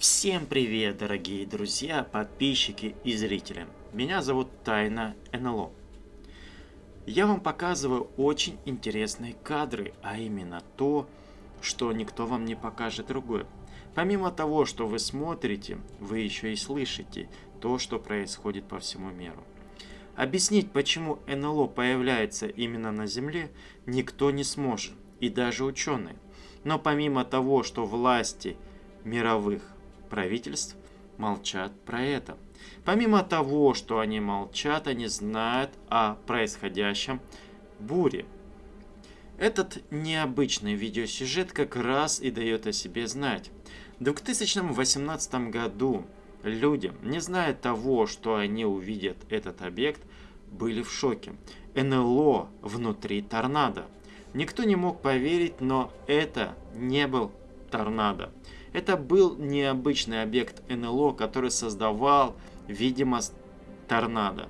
Всем привет, дорогие друзья, подписчики и зрители. Меня зовут Тайна НЛО. Я вам показываю очень интересные кадры, а именно то, что никто вам не покажет другое. Помимо того, что вы смотрите, вы еще и слышите то, что происходит по всему миру. Объяснить, почему НЛО появляется именно на Земле, никто не сможет, и даже ученые. Но помимо того, что власти мировых правительств молчат про это. Помимо того, что они молчат, они знают о происходящем буре. Этот необычный видеосюжет как раз и дает о себе знать. В 2018 году люди, не зная того, что они увидят этот объект, были в шоке. НЛО внутри торнадо. Никто не мог поверить, но это не был торнадо. Это был необычный объект НЛО, который создавал видимость торнадо.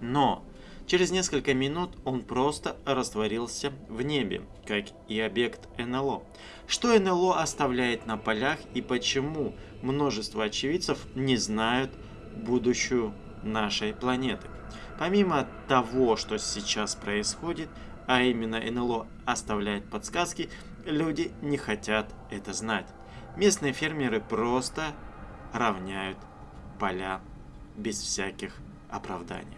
Но через несколько минут он просто растворился в небе, как и объект НЛО. Что НЛО оставляет на полях и почему множество очевидцев не знают будущую нашей планеты. Помимо того, что сейчас происходит, а именно НЛО оставляет подсказки, люди не хотят это знать. Местные фермеры просто равняют поля без всяких оправданий.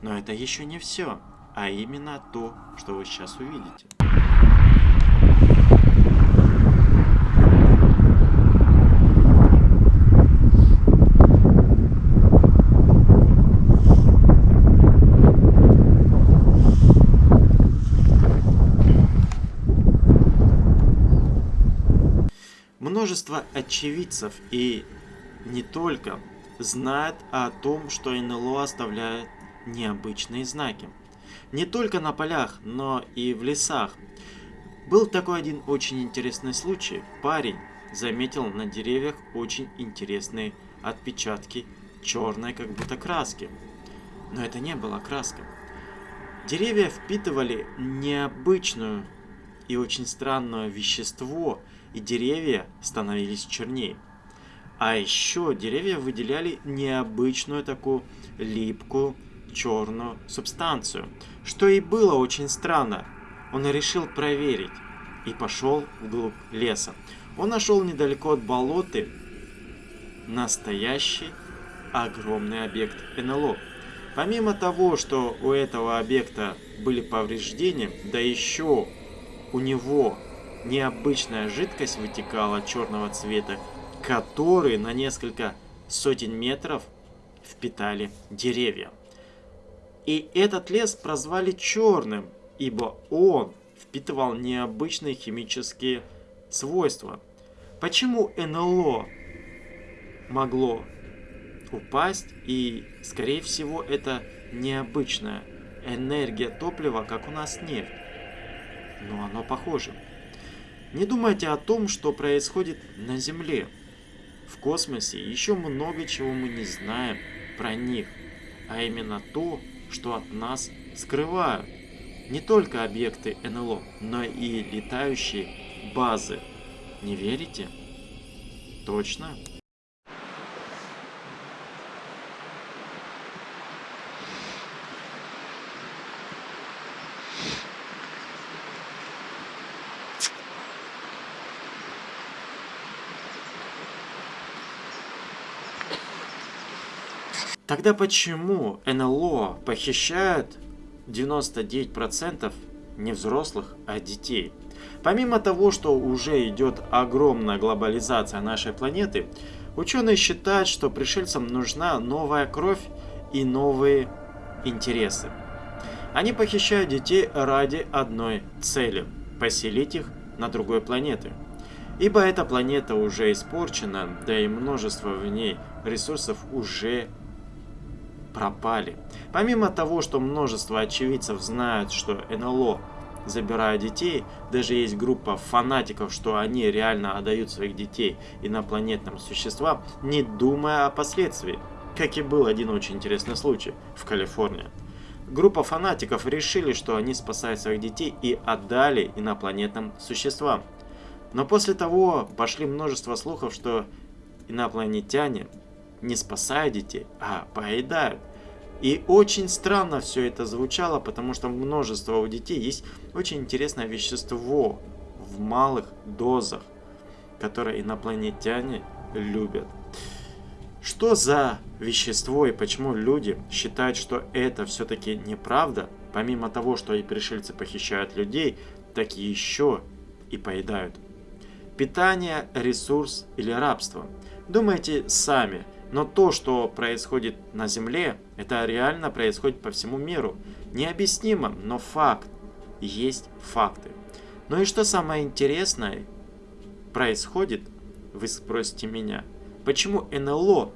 Но это еще не все, а именно то, что вы сейчас увидите. Множество очевидцев и не только знают о том, что НЛО оставляет необычные знаки. Не только на полях, но и в лесах. Был такой один очень интересный случай. Парень заметил на деревьях очень интересные отпечатки черной как будто краски. Но это не была краска. Деревья впитывали необычную и очень странное вещество, и деревья становились чернее. А еще деревья выделяли необычную такую липкую черную субстанцию, что и было очень странно. Он решил проверить и пошел вглубь леса. Он нашел недалеко от болоты настоящий огромный объект НЛО. Помимо того, что у этого объекта были повреждения, да еще у него необычная жидкость вытекала черного цвета, который на несколько сотен метров впитали деревья. И этот лес прозвали черным, ибо он впитывал необычные химические свойства. Почему НЛО могло упасть и, скорее всего, это необычная энергия топлива, как у нас нефть но оно похоже. Не думайте о том, что происходит на Земле. В космосе еще много чего мы не знаем про них, а именно то, что от нас скрывают. Не только объекты НЛО, но и летающие базы. Не верите? Точно? Тогда почему НЛО похищают 99% не взрослых, а детей? Помимо того, что уже идет огромная глобализация нашей планеты, ученые считают, что пришельцам нужна новая кровь и новые интересы. Они похищают детей ради одной цели – поселить их на другой планете. Ибо эта планета уже испорчена, да и множество в ней ресурсов уже пропали. Помимо того, что множество очевидцев знают, что НЛО забирают детей, даже есть группа фанатиков, что они реально отдают своих детей инопланетным существам, не думая о последствиях. Как и был один очень интересный случай в Калифорнии. Группа фанатиков решили, что они спасают своих детей и отдали инопланетным существам. Но после того пошли множество слухов, что инопланетяне не спасают детей, а поедают. И очень странно все это звучало, потому что множество у детей есть очень интересное вещество в малых дозах, которое инопланетяне любят. Что за вещество и почему люди считают, что это все-таки неправда, помимо того, что и пришельцы похищают людей, так еще и поедают. Питание, ресурс или рабство. Думайте сами, но то, что происходит на Земле, это реально происходит по всему миру. Необъяснимо, но факт. Есть факты. Ну и что самое интересное происходит, вы спросите меня, почему НЛО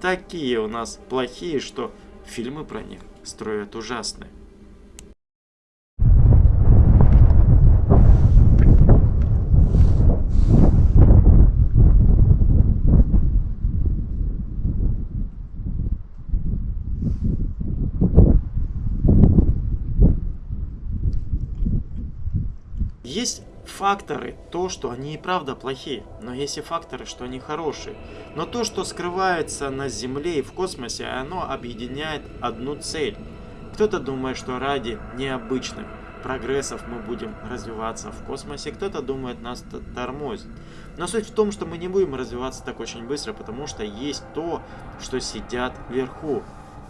такие у нас плохие, что фильмы про них строят ужасные? Есть факторы, то, что они и правда плохие, но есть и факторы, что они хорошие. Но то, что скрывается на Земле и в космосе, оно объединяет одну цель. Кто-то думает, что ради необычных прогрессов мы будем развиваться в космосе, кто-то думает нас тормозит. Но суть в том, что мы не будем развиваться так очень быстро, потому что есть то, что сидят вверху.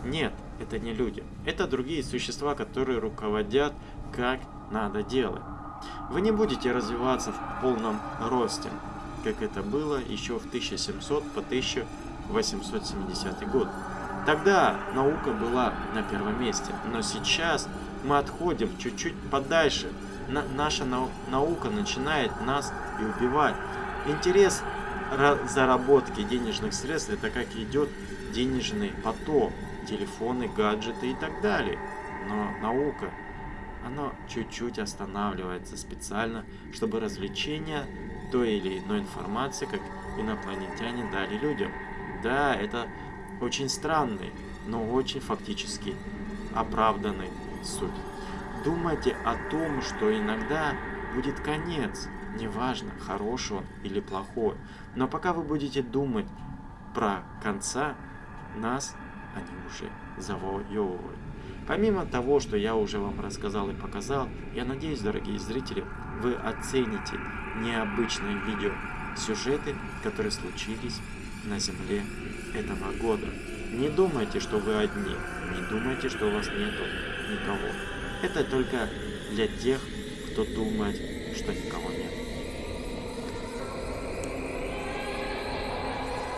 Нет, это не люди. Это другие существа, которые руководят, как надо делать. Вы не будете развиваться в полном росте, как это было еще в 1700 по 1870 год. Тогда наука была на первом месте, но сейчас мы отходим чуть-чуть подальше. На наша нау наука начинает нас и убивать. Интерес заработки денежных средств это как идет денежный поток, телефоны, гаджеты и так далее. Но наука оно чуть-чуть останавливается специально, чтобы развлечение той или иной информации, как инопланетяне дали людям. Да, это очень странный, но очень фактически оправданный суть. Думайте о том, что иногда будет конец, неважно, хороший он или плохой. Но пока вы будете думать про конца, нас они уже завоевывают. Помимо того, что я уже вам рассказал и показал, я надеюсь, дорогие зрители, вы оцените необычные видео, сюжеты, которые случились на Земле этого года. Не думайте, что вы одни, не думайте, что у вас нету никого. Это только для тех, кто думает, что никого нет.